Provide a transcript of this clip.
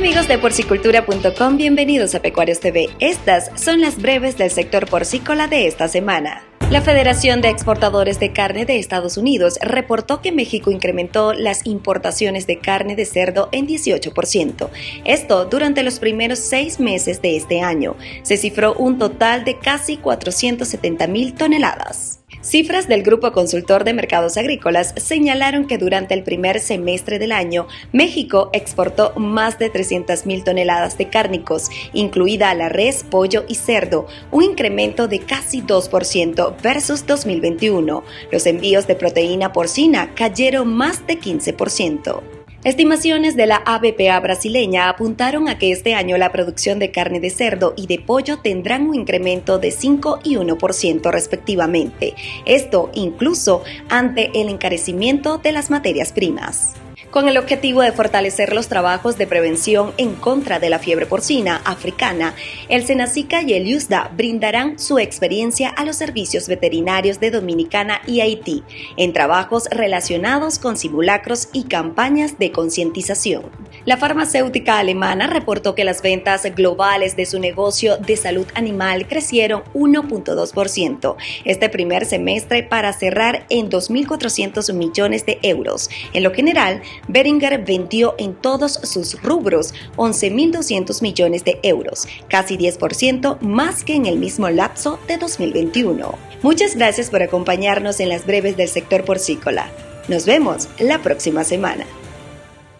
amigos de porcicultura.com, bienvenidos a Pecuarios TV. Estas son las breves del sector porcícola de esta semana. La Federación de Exportadores de Carne de Estados Unidos reportó que México incrementó las importaciones de carne de cerdo en 18%. Esto durante los primeros seis meses de este año. Se cifró un total de casi 470 mil toneladas. Cifras del Grupo Consultor de Mercados Agrícolas señalaron que durante el primer semestre del año, México exportó más de 300.000 toneladas de cárnicos, incluida la res, pollo y cerdo, un incremento de casi 2% versus 2021. Los envíos de proteína porcina cayeron más de 15%. Estimaciones de la ABPA brasileña apuntaron a que este año la producción de carne de cerdo y de pollo tendrán un incremento de 5 y 1% respectivamente, esto incluso ante el encarecimiento de las materias primas con el objetivo de fortalecer los trabajos de prevención en contra de la fiebre porcina africana, el Senacica y el USDA brindarán su experiencia a los servicios veterinarios de Dominicana y Haití en trabajos relacionados con simulacros y campañas de concientización. La farmacéutica alemana reportó que las ventas globales de su negocio de salud animal crecieron 1.2% este primer semestre para cerrar en 2.400 millones de euros. En lo general, Beringer vendió en todos sus rubros 11.200 millones de euros, casi 10% más que en el mismo lapso de 2021. Muchas gracias por acompañarnos en las breves del sector porcícola. Nos vemos la próxima semana.